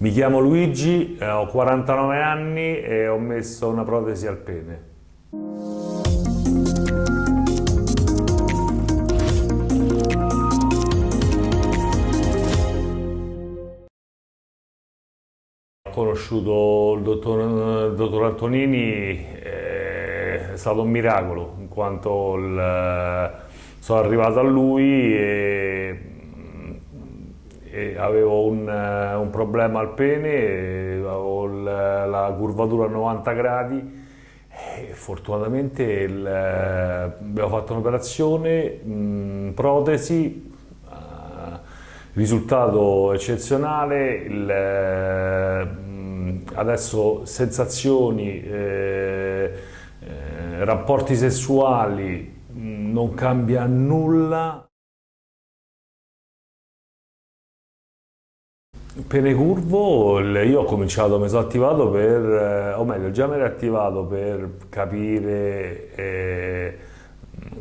Mi chiamo Luigi, eh, ho 49 anni e ho messo una protesi al pene. Ho conosciuto il dottor, il dottor Antonini, eh, è stato un miracolo, in quanto il, sono arrivato a lui e avevo un, eh, un, problema al pene, avevo la, la curvatura a 90 gradi e fortunatamente il, eh, abbiamo fatto un'operazione, protesi, uh, risultato eccezionale, il, uh, adesso sensazioni, eh, eh, rapporti sessuali, non cambia nulla. Pene curvo, io ho cominciato, mi sono attivato per, eh, o meglio, già mi ero attivato per capire eh,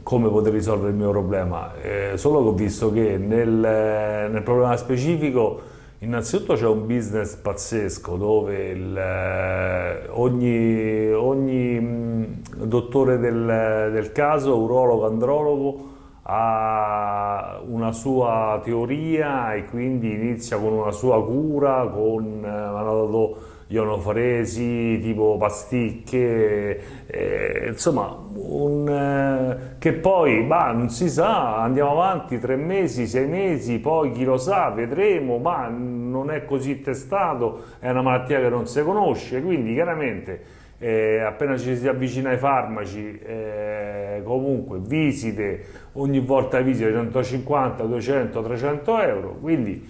come poter risolvere il mio problema, eh, solo che ho visto che nel, nel problema specifico innanzitutto c'è un business pazzesco dove il, eh, ogni, ogni mh, dottore del, del caso, urologo, andrologo, ha una sua teoria e quindi inizia con una sua cura, con, eh, ionoforesi, tipo pasticche, eh, insomma, un, eh, che poi bah, non si sa, andiamo avanti tre mesi, sei mesi, poi chi lo sa, vedremo, ma non è così testato, è una malattia che non si conosce, quindi chiaramente eh, appena ci si avvicina ai farmaci, eh, comunque visite, ogni volta visite 150, 200, 300 euro, quindi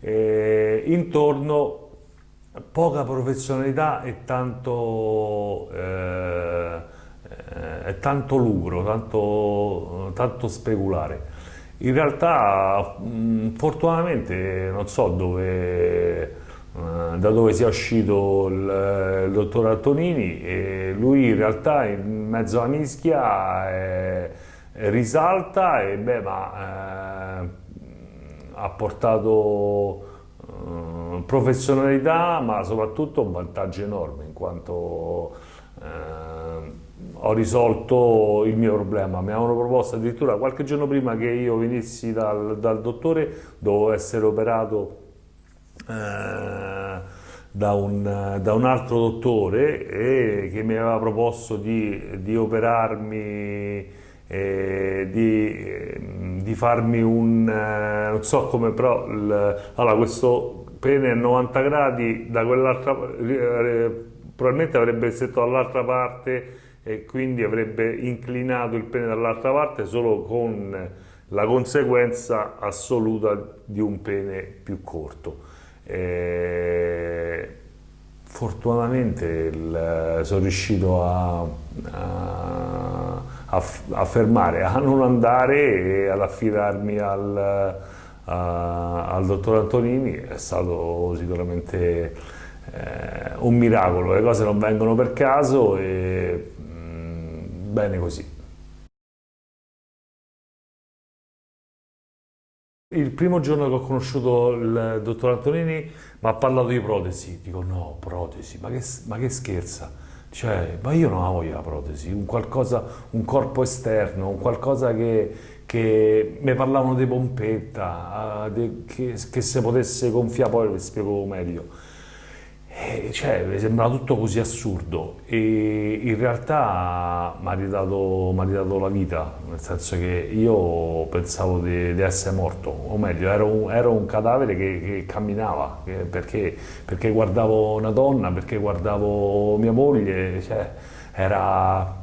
eh, intorno poca professionalità e tanto, eh, eh, tanto lucro, tanto, tanto speculare. In realtà, mh, fortunatamente, non so dove da dove sia uscito il, il dottor Antonini e lui in realtà in mezzo alla mischia è risalta e beh, ma, eh, ha portato eh, professionalità ma soprattutto un vantaggio enorme in quanto eh, ho risolto il mio problema, mi avevano proposto addirittura qualche giorno prima che io venissi dal, dal dottore dovevo essere operato eh, da, un, da, un, altro dottore e che mi aveva proposto di, di operarmi eh, di, di, farmi un eh, non so come però il, allora questo pene a 90 gradi da quell'altra eh, probabilmente avrebbe stretto dall'altra parte e quindi avrebbe inclinato il pene dall'altra parte solo con la conseguenza assoluta di un pene più corto e fortunatamente il, sono riuscito a, a, a, fermare, a non andare e ad affidarmi al, a, al dottor Antonini, è stato sicuramente eh, un miracolo, le cose non vengono per caso e mh, mm, bene così. Il primo giorno che ho conosciuto il dottor Antonini mi ha parlato di protesi, dico no, protesi, ma che, ma che scherza? Cioè, ma io non voglia la protesi, un, qualcosa, un corpo esterno, un qualcosa che, che mi parlavano di pompetta, de, che, che se potesse gonfiare, poi vi spiego meglio eh, cioè, sembrava tutto così assurdo e in realtà mi ha ridato, ridato, la vita, nel senso che io pensavo di, di essere morto, o meglio, ero un, ero un cadavere che, che camminava, perché, perché, guardavo una donna, perché guardavo mia moglie, cioè, era...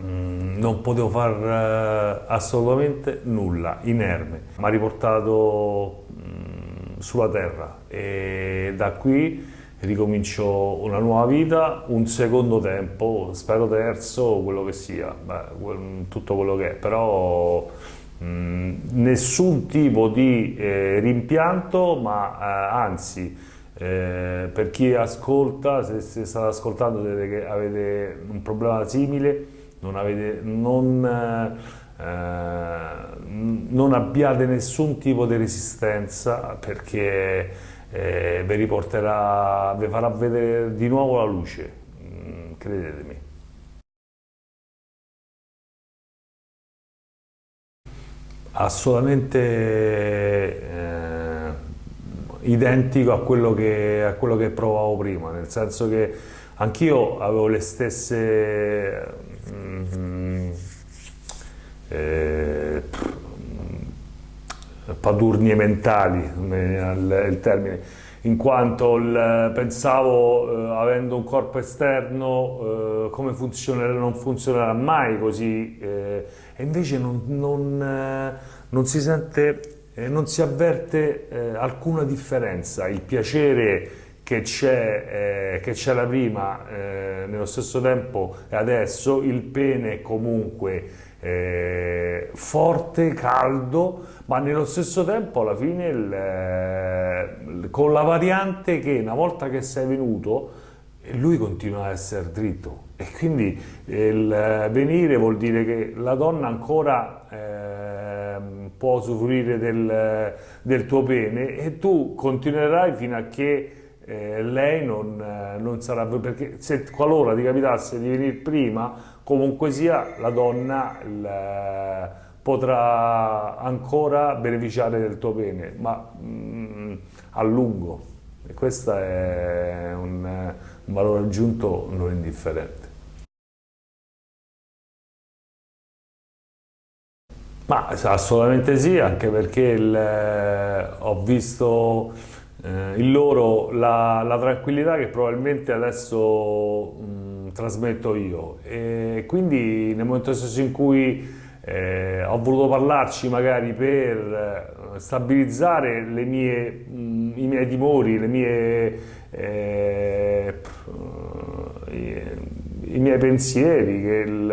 Mm, non potevo fare uh, assolutamente nulla, inerme. Mi ha riportato mm, sulla terra e da qui ricomincio una nuova vita, un secondo tempo, spero terzo, quello che sia, beh, tutto quello che è, però mh, nessun tipo di eh, rimpianto, ma eh, anzi, eh, per chi ascolta, se, se state ascoltando che avete un problema simile, non, avete, non, eh, non abbiate nessun tipo di resistenza perché eh, vi riporterà, vi farà vedere di nuovo la luce, mm, credetemi. Assolutamente eh, identico a quello, che, a quello che provavo prima, nel senso che anch'io avevo le stesse... Mm, eh, padurnie mentali, è il termine, in quanto il, pensavo, eh, avendo un corpo esterno, eh, come funzionerà, non funzionerà mai così, eh, e invece non, non, eh, non, si sente, eh, non si avverte eh, alcuna differenza, il piacere che c'è la prima nello stesso tempo e adesso, il pene comunque eh, forte, caldo, ma nello stesso tempo alla fine il, eh, con la variante che una volta che sei venuto lui continua a essere dritto. E quindi il venire vuol dire che la donna ancora eh, può usufruire del, del, tuo pene e tu continuerai fino a che eh, lei non, eh, non sarà perché se qualora ti capitasse di venire prima comunque sia la donna il, potrà ancora beneficiare del tuo bene, ma mm, a lungo. E questo è un, un valore aggiunto non indifferente. Ma assolutamente sì, anche perché il, eh, ho visto eh, in loro la, la, tranquillità che probabilmente adesso mh, mm, trasmetto io. E quindi nel momento stesso in cui eh, ho voluto parlarci magari per eh, stabilizzare mie, mh, i miei timori, mie, eh, i miei pensieri, il,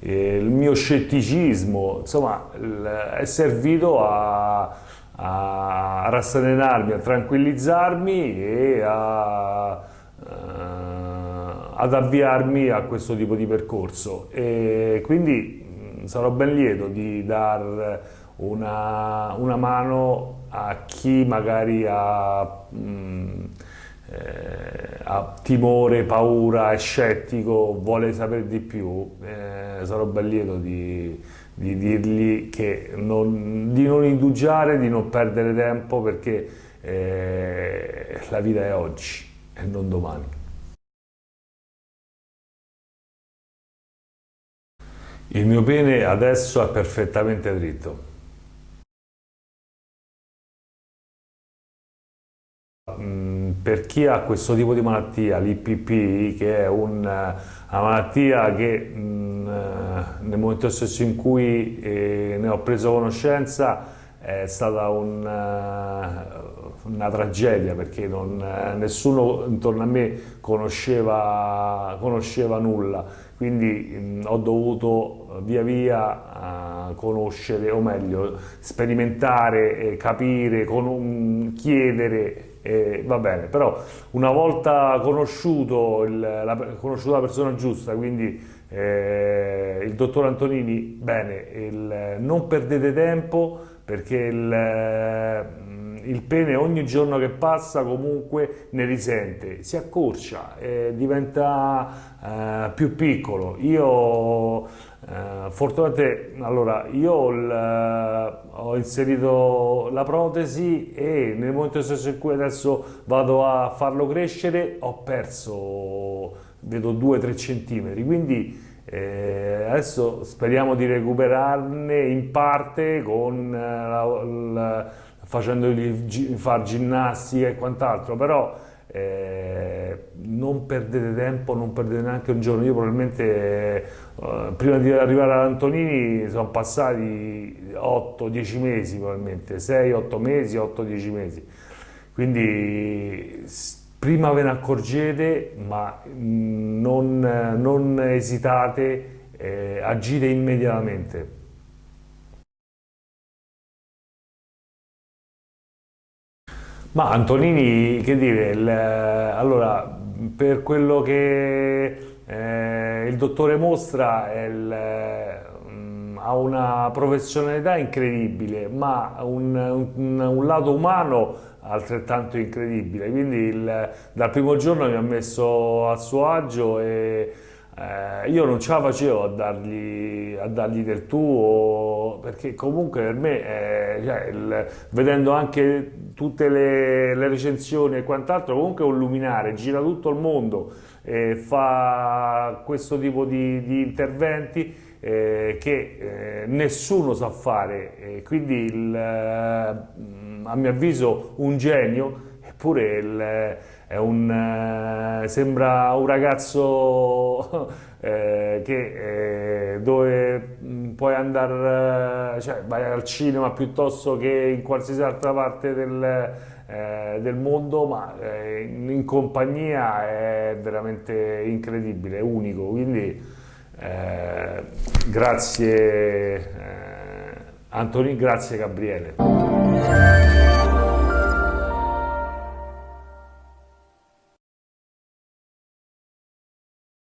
eh, il, mio scetticismo, insomma è servito a, a rasserenarmi, a tranquillizzarmi e a, a ad avviarmi a questo tipo di percorso. E quindi sarò ben lieto di dar una, una mano a chi magari ha, mh, eh, ha, timore, paura, è scettico, vuole sapere di più, eh, sarò ben lieto di, di dirgli non, di non indugiare, di non perdere tempo perché eh, la vita è oggi e non domani. Il mio pene adesso è perfettamente dritto. Mm, per chi ha questo tipo di malattia, l'IPP, che è una malattia che mm, nel momento stesso in cui eh, ne ho preso conoscenza è stata un, una tragedia perché non, nessuno intorno a me conosceva, conosceva nulla, quindi mh, ho dovuto via via uh, conoscere, o meglio, sperimentare, eh, capire, con, chiedere, eh, va bene, però una volta conosciuto, il, la, conosciuto la persona giusta, quindi eh, il dottor Antonini, bene, il, non perdete tempo perché il il pene ogni giorno che passa comunque ne risente, si accorcia, eh, diventa eh, più piccolo. Io eh, fortunatamente, allora, io ho inserito la protesi e nel momento stesso in cui adesso vado a farlo crescere ho perso, vedo 2-3 centimetri, quindi eh, adesso speriamo di recuperarne in parte con eh, la, la facendogli fare ginnastica e quant'altro, però eh, non perdete tempo, non perdete neanche un giorno. Io probabilmente eh, prima di arrivare ad Antonini sono passati 8-10 mesi probabilmente, 6-8 mesi, 8-10 mesi. Quindi prima ve ne accorgete, ma non, non esitate, eh, agite immediatamente. Ma Antonini, che dire, il, allora, per quello che eh, il dottore mostra, il, mm, ha una professionalità incredibile, ma un, un, un lato umano altrettanto incredibile. Quindi il, dal primo giorno mi ha messo a suo agio e eh, io non ce la facevo a dargli, a dargli del tuo, perché comunque per me, eh, cioè, il, vedendo anche tutte le, le, recensioni e quant'altro, comunque è un luminare, gira tutto il mondo, eh, fa questo tipo di, di interventi eh, che eh, nessuno sa fare, quindi il, eh, a mio avviso un genio, eppure il, un, eh, sembra un ragazzo eh, che, eh, dove mm, puoi andare, cioè vai al cinema piuttosto che in qualsiasi altra parte del, del mondo, ma in compagnia è veramente incredibile, è unico. Quindi, eh, grazie eh, Antoni, grazie Gabriele.